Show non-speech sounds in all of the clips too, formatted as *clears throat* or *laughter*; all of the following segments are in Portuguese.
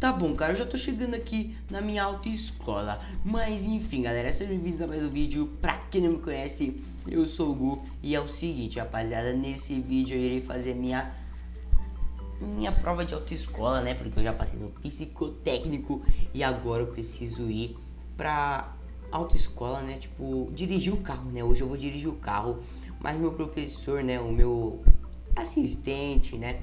Tá bom, cara, eu já tô chegando aqui na minha autoescola. Mas enfim, galera, sejam bem-vindos a mais um vídeo. Pra quem não me conhece, eu sou o Gu. E é o seguinte, rapaziada, nesse vídeo eu irei fazer minha minha prova de autoescola, né? Porque eu já passei no psicotécnico e agora eu preciso ir pra autoescola, né? Tipo, dirigir o carro, né? Hoje eu vou dirigir o carro, mas meu professor, né? O meu assistente, né?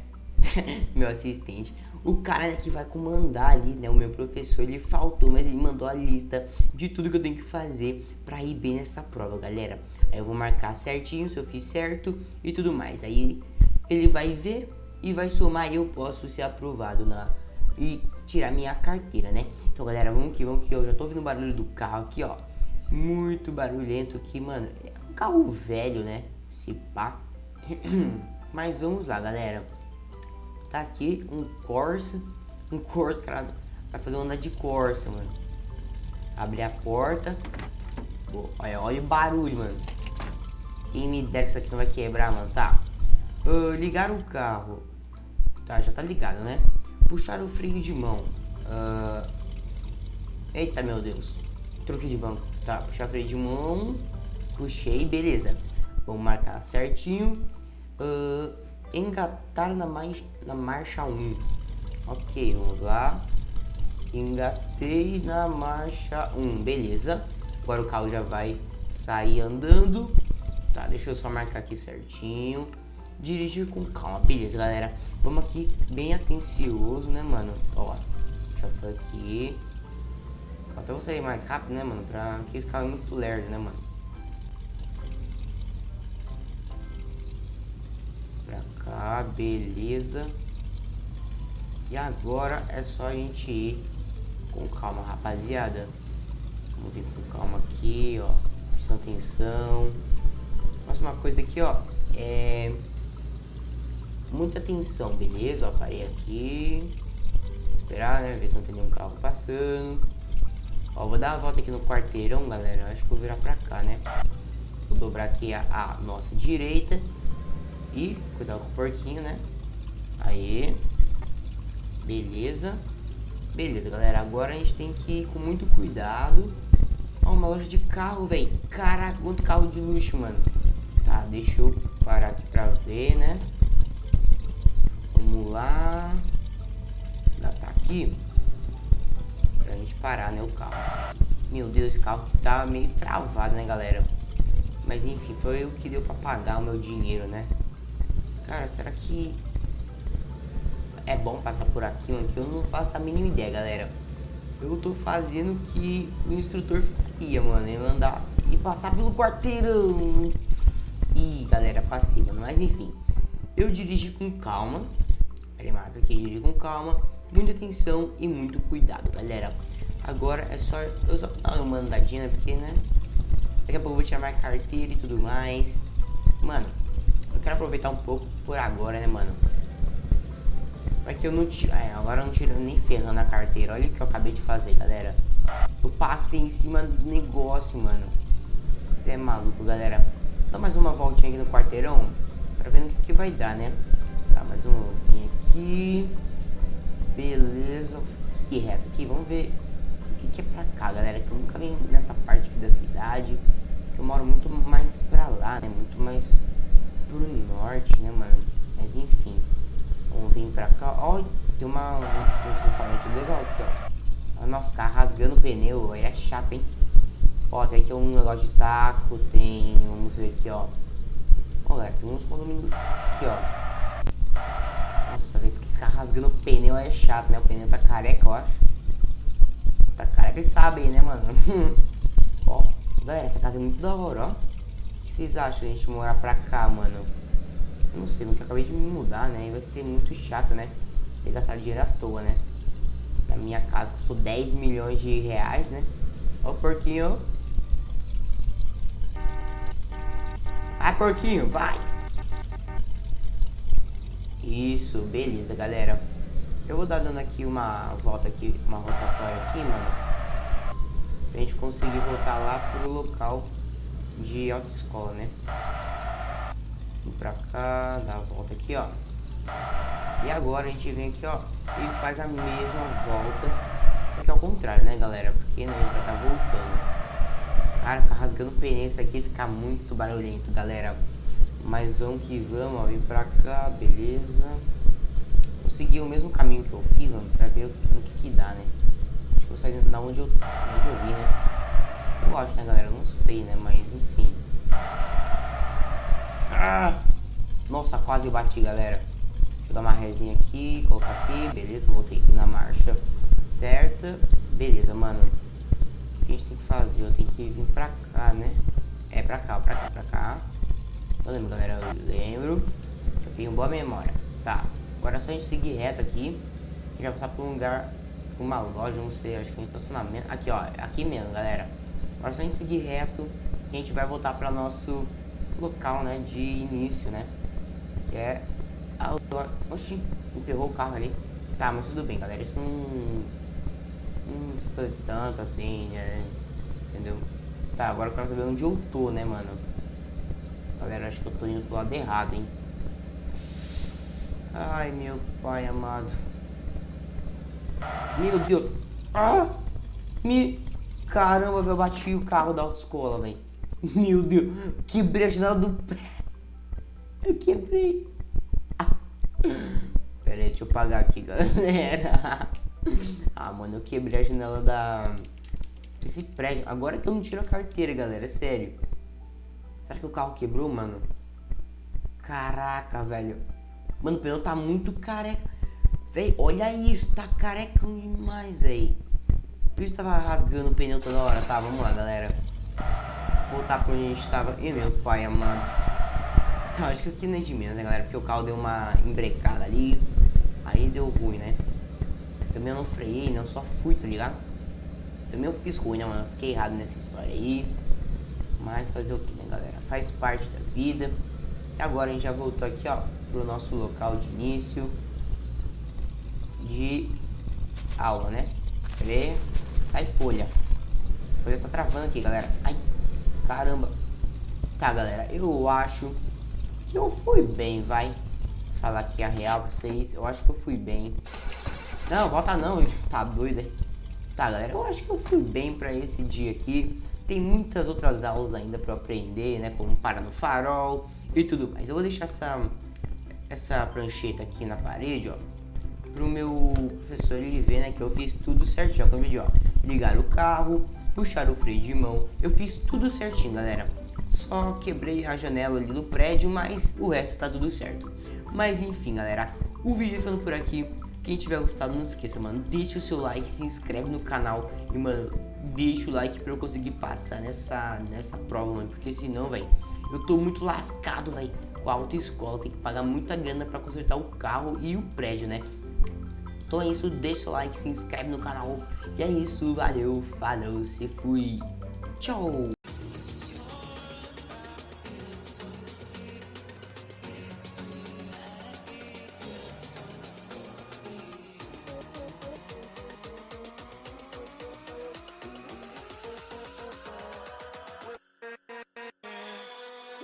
*laughs* meu assistente, o cara que vai comandar ali, né? O meu professor, ele faltou, mas ele mandou a lista de tudo que eu tenho que fazer pra ir bem nessa prova, galera. Aí eu vou marcar certinho se eu fiz certo e tudo mais. Aí ele vai ver e vai somar e eu posso ser aprovado na e tirar minha carteira, né? Então, galera, vamos que vamos que eu já tô ouvindo o barulho do carro aqui, ó. Muito barulhento aqui, mano. É um carro velho, né? Se pá. *clears throat* Mas vamos lá, galera. Tá aqui um Corsa. Um Corsa, cara. Vai fazer onda de Corsa, mano. Abrir a porta. olha, olha o barulho, mano. Quem me der que isso aqui não vai quebrar, mano. Tá. Uh, ligar o carro. Tá, já tá ligado, né? Puxar o freio de mão. Uh... Eita, meu Deus. Troquei de banco. Tá, puxar o freio de mão. Puxei, beleza. Vamos marcar certinho. Uh... Engatar na, mais, na marcha 1. Ok, vamos lá. Engatei na marcha 1, beleza. Agora o carro já vai sair andando. Tá, deixa eu só marcar aqui certinho dirigir com calma. Beleza, galera. Vamos aqui bem atencioso, né, mano? Ó, já foi aqui. Até vou sair mais rápido, né, mano? Pra que esse carro é muito lerdo, né, mano? Cá, beleza. E agora é só a gente ir com calma, rapaziada. Vamos vir com calma aqui, ó. Prestando atenção. Próxima coisa aqui, ó. É muita atenção, beleza? Ó, parei aqui. Esperar, né? Ver se não tem nenhum carro passando. Ó, vou dar a volta aqui no quarteirão, galera. Acho que vou virar pra cá, né? Vou dobrar aqui a, a nossa direita. E cuidar com o porquinho, né? Aí. Beleza. Beleza, galera. Agora a gente tem que ir com muito cuidado. Ó, uma loja de carro, velho. Caraca, quanto carro de luxo, mano. Tá, deixa eu parar aqui pra ver, né? Vamos lá. Já tá aqui. Pra gente parar, né, o carro. Meu Deus, esse carro tá meio travado, né, galera? Mas enfim, foi o que deu pra pagar o meu dinheiro, né? Cara, será que é bom passar por aqui? Que eu não faço a mínima ideia, galera. Eu tô fazendo o que o instrutor faria, mano. Eu andar e passar pelo quarteirão. Ih, galera, passei, mano. Mas enfim, eu dirigi com calma. Marca aqui, dirige com calma, muita atenção e muito cuidado, galera. Agora é só eu só dar uma andadinha, porque, né? Daqui a pouco eu vou tirar minha carteira e tudo mais. Mano, quero aproveitar um pouco por agora, né, mano? Porque eu não tiro. É, agora eu não tiro nem ferrando a carteira. Olha o que eu acabei de fazer, galera. Eu passei em cima do negócio, mano. Você é maluco, galera. Dá mais uma voltinha aqui no quarteirão. Pra ver no que, que vai dar, né? Tá, mais um aqui aqui. Beleza. Seguir reto aqui. Vamos ver o que, que, é pra cá, galera. Que eu nunca vim nessa parte aqui da cidade. Que eu moro muito mais pra lá, né? Muito mais pro norte, né, mano? Mas enfim. Vamos vir pra cá. Ó, tem uma, um, um restaurante legal aqui, ó. Nosso carro rasgando o pneu. Aí é chato, hein? Ó, tem aqui um negócio de taco. Tem. Vamos ver aqui, ó. Ó, galera, tem uns condomínios aqui, ó. Nossa, vez que ficar rasgando o pneu é chato, né? O pneu tá careca, eu acho. Tá careca de saber, né, mano? *laughs* ó, galera, essa casa é muito da hora, ó. Que vocês acham de a gente morar pra cá, mano? Não sei, porque eu acabei de me mudar, né? E vai ser muito chato, né? Ter gastado dinheiro à toa, né? Na minha casa custou 10 milhões de reais, né? Ó o porquinho. Vai, porquinho, vai! Isso, beleza, galera. Eu vou dar dando aqui uma volta aqui, uma rotatória aqui, mano. Pra gente conseguir voltar lá pro local de autoescola, né? Vim pra cá, dar a volta aqui, ó. E agora a gente vem aqui, ó, e faz a mesma volta. Só que ao contrário, né, galera? Porque né, a gente vai tá voltando. Cara, ficar rasgando pneu, aqui fica muito barulhento, galera. Mas vamos que vamos, ó, vem pra cá, beleza. Vou seguir o mesmo caminho que eu fiz, mano, pra ver o que, que, que dá, né? Acho que vou sair da onde eu, onde eu vi, né? Eu acho, né, galera? Não sei, né? Mas, enfim. Ah! Nossa, quase bati, galera. Deixa eu dar uma resinha aqui, colocar aqui, beleza. Voltei aqui na marcha certa. Beleza, mano. O que a gente tem que fazer? Eu tenho que vir pra cá, né? É, pra cá, pra cá, pra cá. Eu lembro, galera, eu lembro. Eu tenho boa memória. Tá, agora é só a gente seguir reto aqui. Vai passar por um lugar, uma loja, não sei, acho que é um estacionamento. Aqui, ó, aqui mesmo, galera. Só a gente seguir reto a gente vai voltar para nosso local, né, de início, né? Que é... A... Oxi, enterrou o carro ali. Tá, mas tudo bem, galera. Isso não... Não sei tanto assim, né? Entendeu? Tá, agora eu quero saber onde eu tô, né, mano? Galera, acho que eu tô indo pro lado errado, hein? Ai, meu pai amado. Meu Deus. Ah! Me... Caramba, eu bati o carro da autoescola, velho. *laughs* Meu Deus. Quebrei a janela do pé. Eu quebrei. *laughs* Pera aí, deixa eu pagar aqui, galera. *laughs* Ah, mano, eu quebrei a janela da... Esse prédio. Agora que eu não tiro a carteira, galera. É sério. Será que o carro quebrou, mano? Caraca, velho. Mano, o pneu tá muito careca. Véi, olha isso. Tá carecão demais, véi. Por isso tava rasgando o pneu toda hora. Tá, vamos lá, galera. Voltar pra onde a gente tava. E meu pai amado. Tá, acho que aqui não é de menos, né, galera? Porque o carro deu uma embrecada ali. Aí deu ruim, né? Também eu não freiei, não. Só fui, tá ligado? Também eu fiz ruim, né, mano? Fiquei errado nessa história aí. Mas fazer o que, né, galera? Faz parte da vida. E agora a gente já voltou aqui, ó, pro nosso local de início de aula, né? Cadê? Sai folha. Folha tá travando aqui, galera. Ai, caramba. Tá, galera, eu acho que eu fui bem, vai. Falar aqui a real pra vocês. Eu acho que eu fui bem. Não, volta não, tá doido? Tá, galera, eu acho que eu fui bem pra esse dia aqui. Tem muitas outras aulas ainda para aprender, né? Como parar no farol e tudo mais. Eu vou deixar essa, essa prancheta aqui na parede, ó. Pro meu professor ele ver, né? Que eu fiz tudo certinho com o vídeo, ó. Ligar o carro, puxar o freio de mão. Eu fiz tudo certinho, galera. Só quebrei a janela ali do prédio, mas o resto tá tudo certo. Mas enfim, galera. O vídeo ficando por aqui. Quem tiver gostado, não esqueça, mano. Deixa o seu like, se inscreve no canal. E, mano, deixa o like pra eu conseguir passar nessa, nessa prova, mano. Porque senão, velho, eu tô muito lascado, velho, com a autoescola. Tem que pagar muita grana pra consertar o carro e o prédio, né? Então é isso, deixa o like, se inscreve no canal. E é isso, valeu, falou, se fui. Tchau!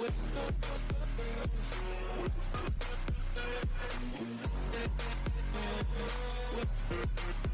with We'll be right back.